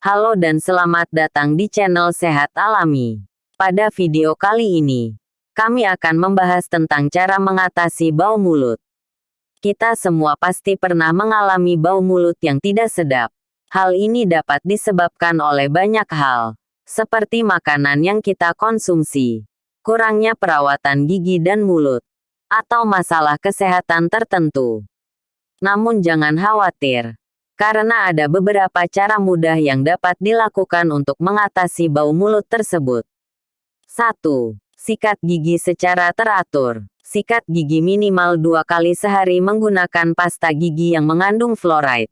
Halo dan selamat datang di channel Sehat Alami. Pada video kali ini, kami akan membahas tentang cara mengatasi bau mulut. Kita semua pasti pernah mengalami bau mulut yang tidak sedap. Hal ini dapat disebabkan oleh banyak hal, seperti makanan yang kita konsumsi, kurangnya perawatan gigi dan mulut, atau masalah kesehatan tertentu. Namun jangan khawatir, karena ada beberapa cara mudah yang dapat dilakukan untuk mengatasi bau mulut tersebut. 1. Sikat gigi secara teratur. Sikat gigi minimal dua kali sehari menggunakan pasta gigi yang mengandung fluoride.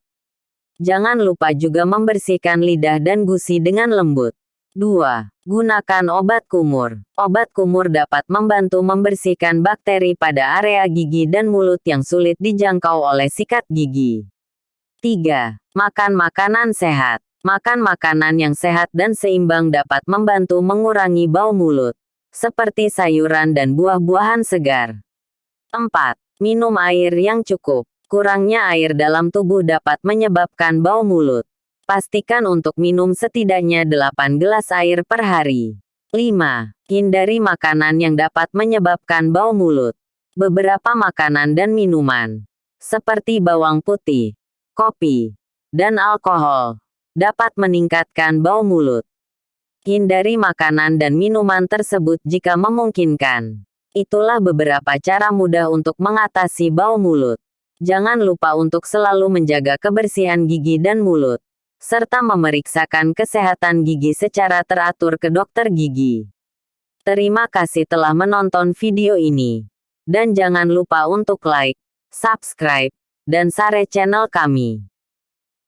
Jangan lupa juga membersihkan lidah dan gusi dengan lembut. 2. Gunakan obat kumur. Obat kumur dapat membantu membersihkan bakteri pada area gigi dan mulut yang sulit dijangkau oleh sikat gigi. 3. Makan makanan sehat. Makan makanan yang sehat dan seimbang dapat membantu mengurangi bau mulut, seperti sayuran dan buah-buahan segar. 4. Minum air yang cukup. Kurangnya air dalam tubuh dapat menyebabkan bau mulut. Pastikan untuk minum setidaknya 8 gelas air per hari. 5. Hindari makanan yang dapat menyebabkan bau mulut. Beberapa makanan dan minuman, seperti bawang putih, kopi, dan alkohol, dapat meningkatkan bau mulut. Hindari makanan dan minuman tersebut jika memungkinkan. Itulah beberapa cara mudah untuk mengatasi bau mulut. Jangan lupa untuk selalu menjaga kebersihan gigi dan mulut serta memeriksakan kesehatan gigi secara teratur ke dokter gigi. Terima kasih telah menonton video ini. Dan jangan lupa untuk like, subscribe, dan share channel kami.